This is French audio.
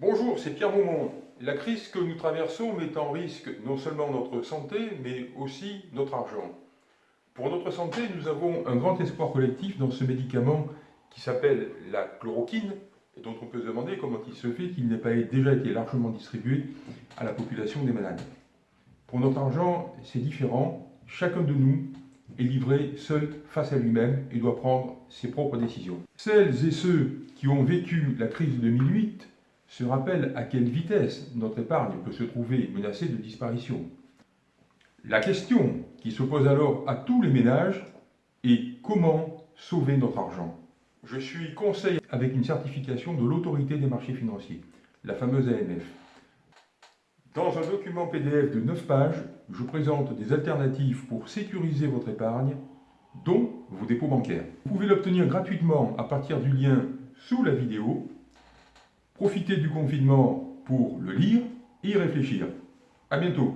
Bonjour, c'est Pierre Maumont. La crise que nous traversons met en risque non seulement notre santé, mais aussi notre argent. Pour notre santé, nous avons un grand espoir collectif dans ce médicament qui s'appelle la chloroquine, et dont on peut se demander comment il se fait qu'il n'ait pas déjà été largement distribué à la population des malades. Pour notre argent, c'est différent. Chacun de nous est livré seul face à lui-même et doit prendre ses propres décisions. Celles et ceux qui ont vécu la crise de 2008 se rappelle à quelle vitesse notre épargne peut se trouver menacée de disparition. La question qui se pose alors à tous les ménages est comment sauver notre argent Je suis conseiller avec une certification de l'autorité des marchés financiers, la fameuse AMF. Dans un document PDF de 9 pages, je présente des alternatives pour sécuriser votre épargne, dont vos dépôts bancaires. Vous pouvez l'obtenir gratuitement à partir du lien sous la vidéo Profitez du confinement pour le lire et y réfléchir. À bientôt